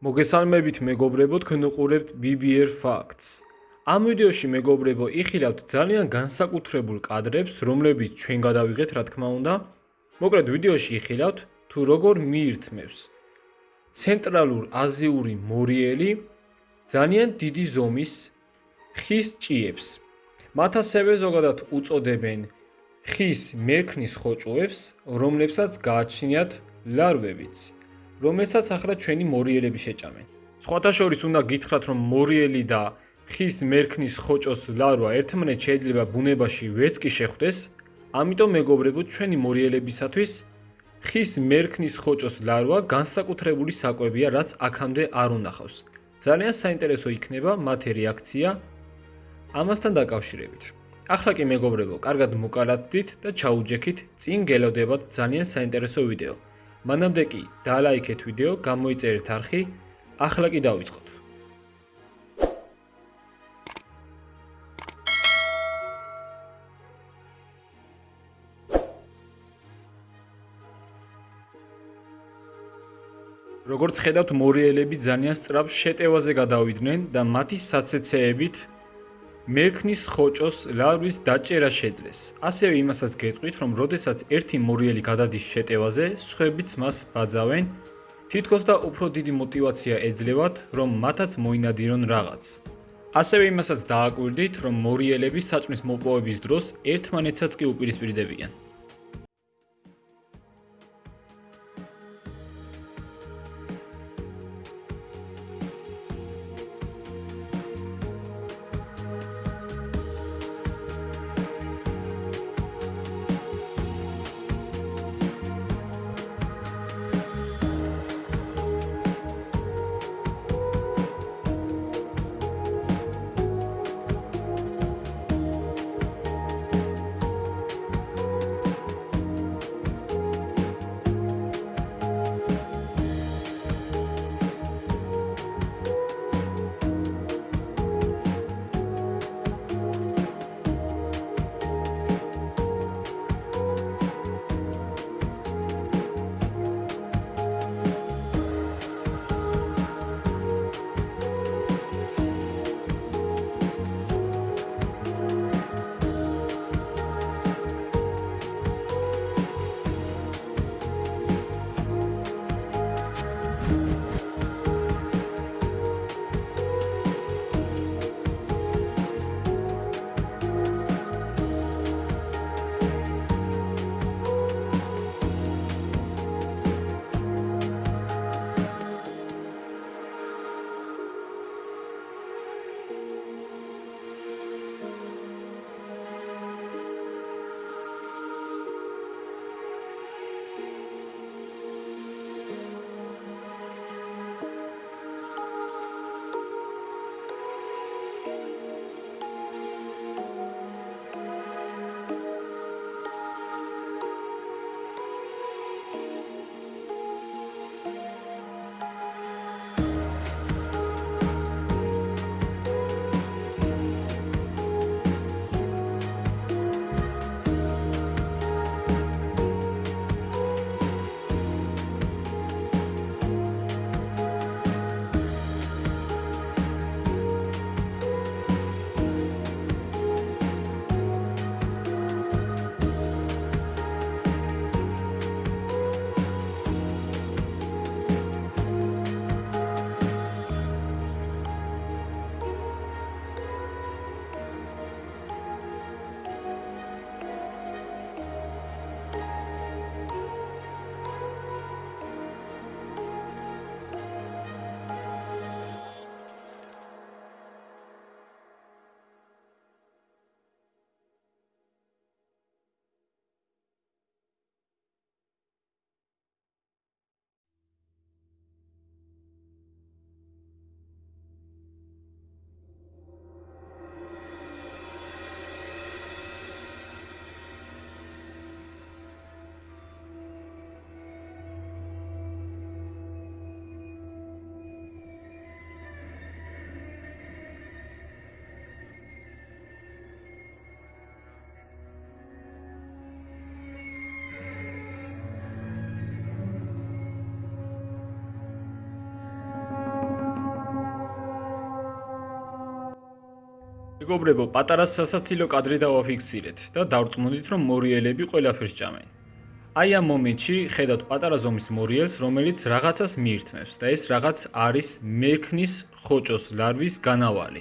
მოგესალმებით მეგობრებო, თქვენ უყურებთ BBR Facts. ამ ვიდეოში მეგობრებო, იხილავთ ძალიან განსაკუთრებულ კადრებს, რომლებიც ჩვენ გადავიღეთ, რა თქმა უნდა. მოკლედ ვიდეოში იხილავთ თუ როგორ მიირთმევს ცენტრალურ აზიური მორიელი ძალიან დიდი ზომის ხის ჭიებს. მათ ასევე ზოგადად უწოდებენ ხის მერქნის ხოჭოებს, რომლებსაც გააჩნიათ ლარვებიც. რომელსაც ახლა ჩვენი მორიელები შეჭამენ. სხვათა შორის უნდა გითხრათ, რომ მორიელი და ხის მერქნის ხოჭოს ლარვა ერთმანეთს შეიძლება ბუნებაში ვერც კი შეხვდეს, ამიტომ მეგობრებო, ჩვენი მორიელებისათვის ხის მერქნის ხოჭოს ლარვა განსაკუთრებული საკვებია, რაც აქამდე არ უნახავს. ძალიან საინტერესო იქნება მათი რეაქცია ამასთან დაკავშირებით. ახლა კი მეგობრებო, კარგად მოკალათდით და ჩაუჯექით, წინ გელოდებათ ძალიან საინტერესო ვიდეო. მანამდე კი დალაიქეთ ვიდეო, გამოიწერეთ არხი, ახლა კი დავიწყოთ. როგორც ხედავთ, მორიელები ძალიან სწრაფ შეტევაზე გადავიდნენ და მათი საცეცეებით მერქნის ხოჭოს ლარვის დაჭერა შეძლეს. ასევე იმასაც გეტყვით, რომ როდესაც ერთი მორიელი გადადის შეტევაზე, სხვებიც მას ბაძავენ, თითქოს და უფრო დიდი мотиваცია ეძლევათ, რომ მათაც მოინადირონ რაღაც. ასევე იმასაც დააკვირდით, რომ მორიელები საჭმლის მოპოვების დროს ერთმანეთსაც კი უპირისპირდებიან. მეგობრებო, პატარა სასაცილო კადრი დავაფიქსირეთ და დავწმუნდით, რომ მორიელები ყველაფერს ჭამენ. აი ამ მომენტში ხედავთ პატარა ზომის მორიელს, რომელიც რაღაცას მიირთმევს და ეს რაღაც არის მექნის ხოჭოს ლარვის განავალი.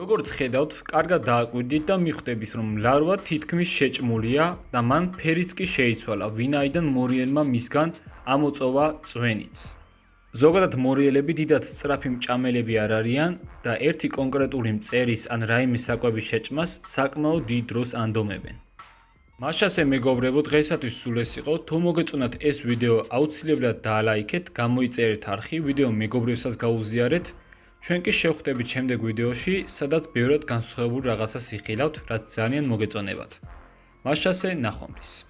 როგორც ხედავთ, კარგად დააკვირდით და მიხვდებით, რომ ლარვა თითქმის შეჭმულია და მან ფერიც კი შეიცვალა, ვინაიდან მორიელმა მისგან ამოწოვა წვენიც. ზოგადად მორიელები დიდად სწრაფი მჭამელები არ არიან და ერთი კონკრეტული მწერის ან რაიმე საკვების შეჭმას საკმაოდ დიდ დროს ანდომებენ. მაშასე მეგობრებო, დღეისათვის სულ ეს იყო. თუ მოგეწონათ ეს ვიდეო, აუცილებლად დაალაიქეთ, გამოიწერეთ არხი, ვიდეო მეგობრებსაც გაუზიარეთ. ჩვენ კი შევხვდებით შემდეგ ვიდეოში, სადაც ბევრად განსხვავებულ რაღაცას იხილავთ, რაც ძალიან მოგეწონებათ. მაშასე ნახვამდის.